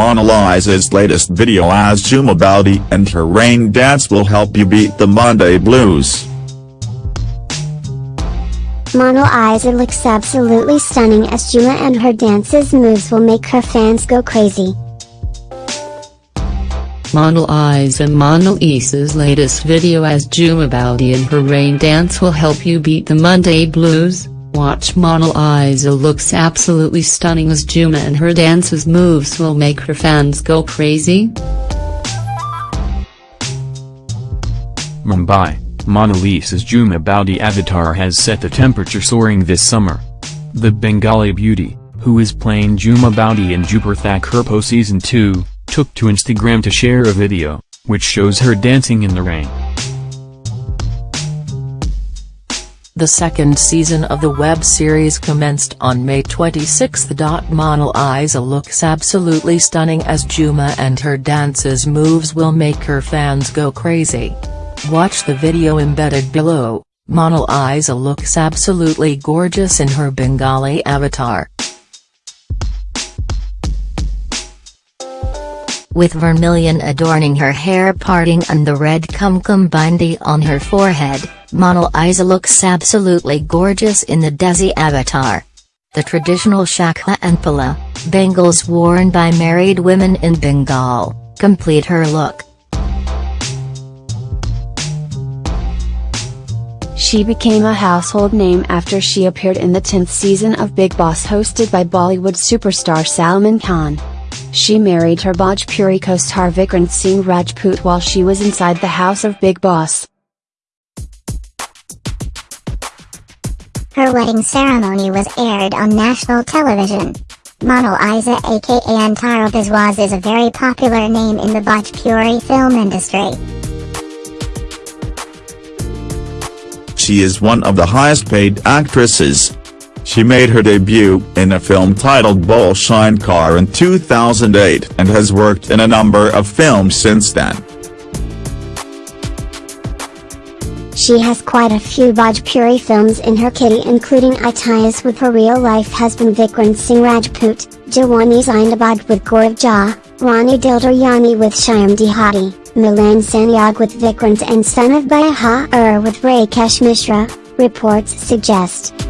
Mona Lisa's latest video as Jhuma Boudi and her rain dance will help you beat the Monday blues. Mona Lisa looks absolutely stunning as Jhuma and her dances moves will make her fans go crazy. Mona Lisa Mona Lisa's latest video as Jhuma Boudi and her rain dance will help you beat the Monday blues. Watch Mona Lisa looks absolutely stunning as Jhuma and her dances moves will make her fans go crazy. Mumbai, Mona Lisa's Jhuma Boudi avatar has set the temperature soaring this summer. The Bengali beauty, who is playing Jhuma Boudi in Dupur Thakurpo Season 2, took to Instagram to share a video, which shows her dancing in the rain. The second season of the web series commenced on May 26. Mona Lisa looks absolutely stunning as Jhuma and her dances moves will make her fans go crazy. Watch the video embedded below, Mona Lisa looks absolutely gorgeous in her Bengali avatar. with vermilion adorning her hair parting and the red kumkum bindi on her forehead, Mona Lisa looks absolutely gorgeous in the Desi avatar. The traditional shakha and pola, bangles worn by married women in Bengal, complete her look. She became a household name after she appeared in the 10th season of Bigg Boss hosted by Bollywood superstar Salman Khan. She married her Bhojpuri co-star Vikrant Singh Rajput while she was inside the house of Bigg Boss. Her wedding ceremony was aired on national television. Mona Lisa aka Antara Biswas is a very popular name in the Bhojpuri film industry. She is one of the highest paid actresses, she made her debut in a film titled Bhole Shankar in 2008 and has worked in a number of films since then. She has quite a few Bhojpuri films in her kitty including Itias with her real-life husband Vikrant Singh Rajput, Jawani Zindabad with Gaurav Jha, Rani Dil Duryani with Shyam Dehati, Milan Sanyog with Vikrant and Son of Baha Ur with Rakesh Mishra, reports suggest.